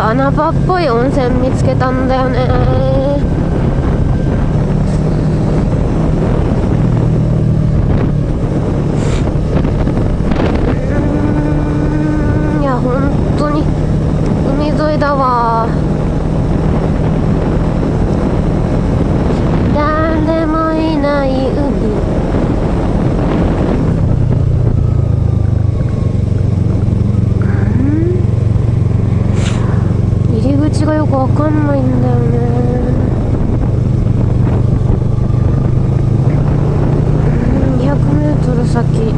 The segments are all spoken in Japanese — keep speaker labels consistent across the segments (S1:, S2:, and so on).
S1: と穴場っぽい温泉見つけたんだよねだわ誰もいない海入り口がよくわかんないんだよね。200メートル先。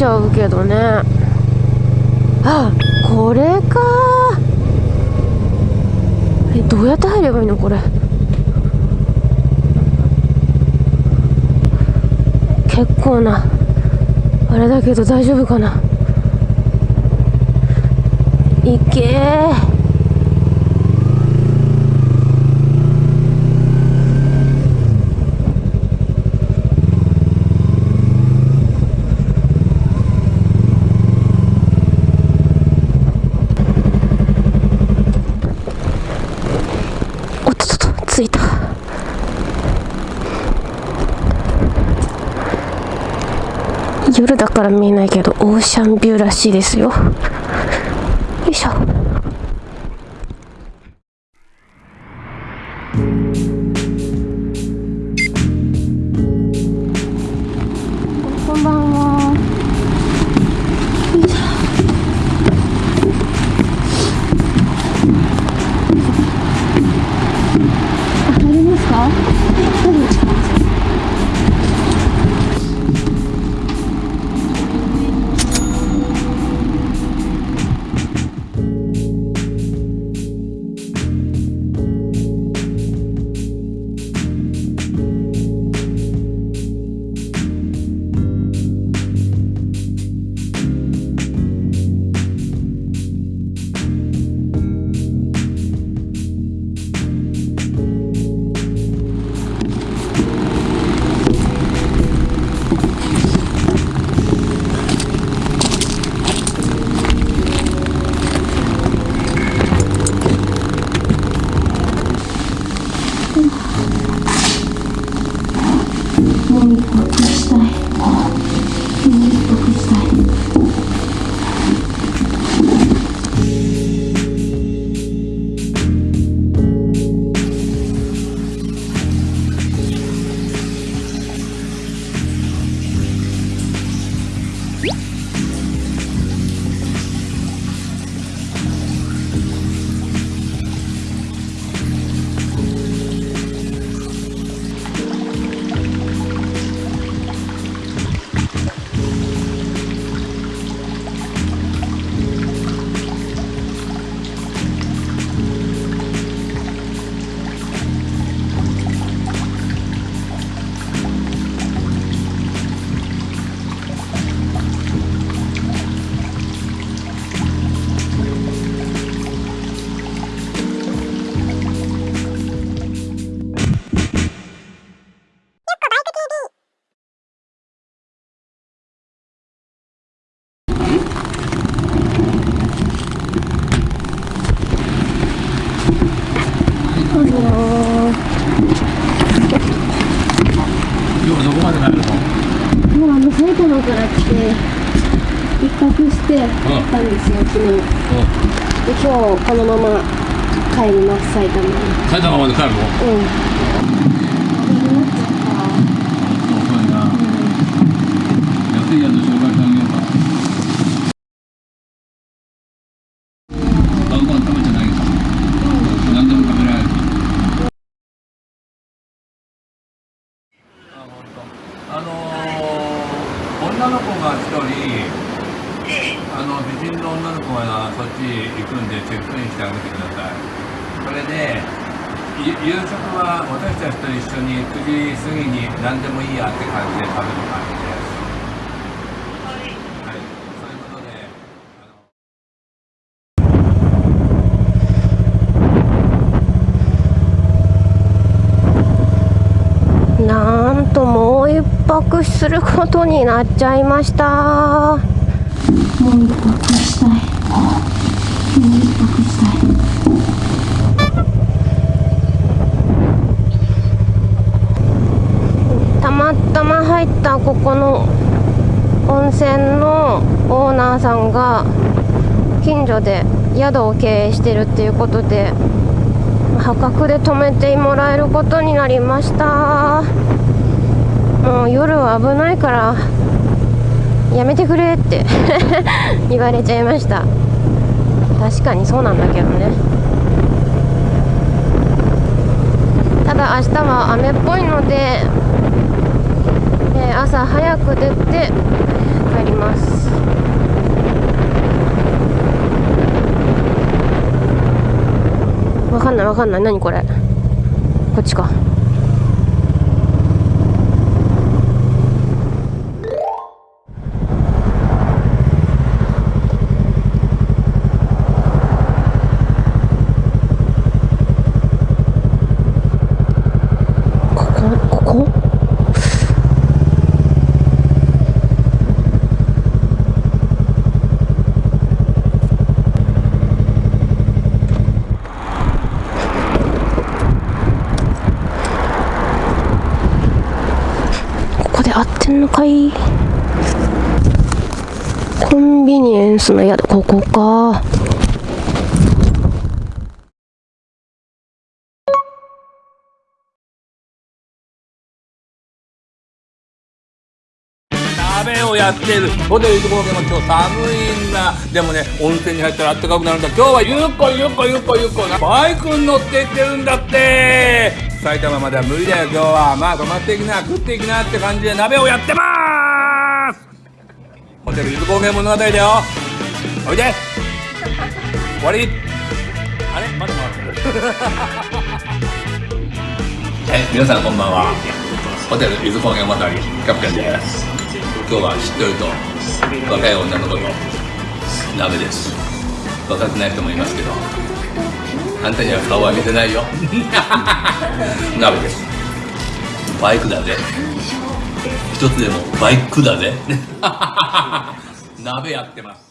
S1: ちゃうけどね。あこれか。えどうやって入ればいいのこれ。結構な。あれだけど大丈夫かな？いけー着いた夜だから見えないけどオーシャンビューらしいですよ。よいしょ。
S2: て行ったんですよ、昨日、で今日このまま帰ります埼玉に
S3: 埼玉まで帰るの
S2: うん
S3: 安いやつ紹介してあげようか買うご飯食べてないけど何でも食べられるあのー、女の子が一人あの美人の女の子がそっち行くんでチェックインしてあげてください。それで夕食は私たちと一緒に9時過ぎに何でもいいやって感じで食べる感じです。はい、そういうことで
S1: なんともう一泊することになっちゃいました。
S2: もう一泊したい。もう一泊したい
S1: たまたま入ったここの温泉のオーナーさんが近所で宿を経営してるっていうことで破格で泊めてもらえることになりました。もう夜は危ないからやめてくれって 言われちゃいました。確かにそうなんだけどね。ただ明日は雨っぽいので、えー朝早く出て帰ります。わかんないわかんない。何これ？こっちかここここここで合ってんのかい。コンビニエンスの宿ここか。
S3: 鍋をやってる。ホテル行く方も今日寒いんだ。でもね温泉に入ったら暖かくなるんだ。今日はゆっこゆっこゆっこゆっこな。バイクに乗って行ってるんだって。埼玉までは無理だよ今日は。まあ泊まっていきな食っていきなって感じで鍋をやってまーす。ホテル伊豆高原物語だよ。おいで。終わり。あれ？まだ回って。るはい皆さんこんばんは。ホテル伊豆高原物語キャプテンです。今日はしっとりと。若い女の子と鍋です。若くない人もいますけど。あんたには顔は見せないよ。鍋です。バイクだぜ。一つでもバイクだぜ。鍋やってます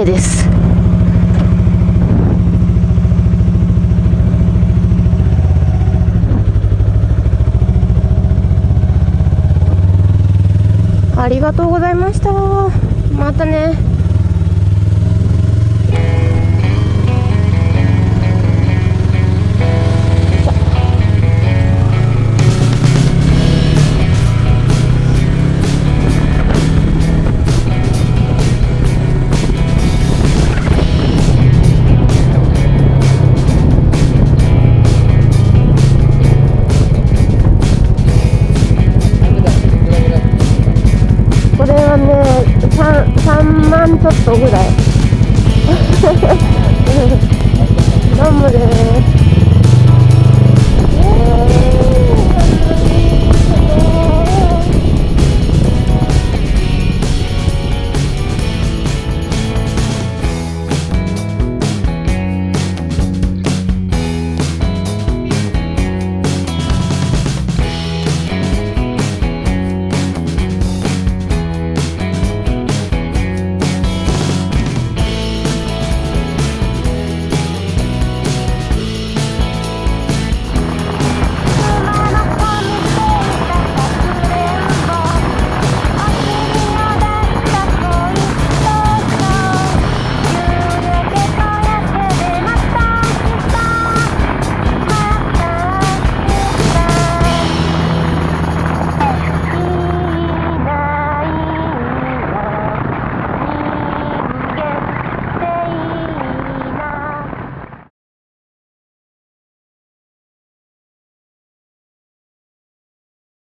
S1: 雨です。ありがとうございました。またね。today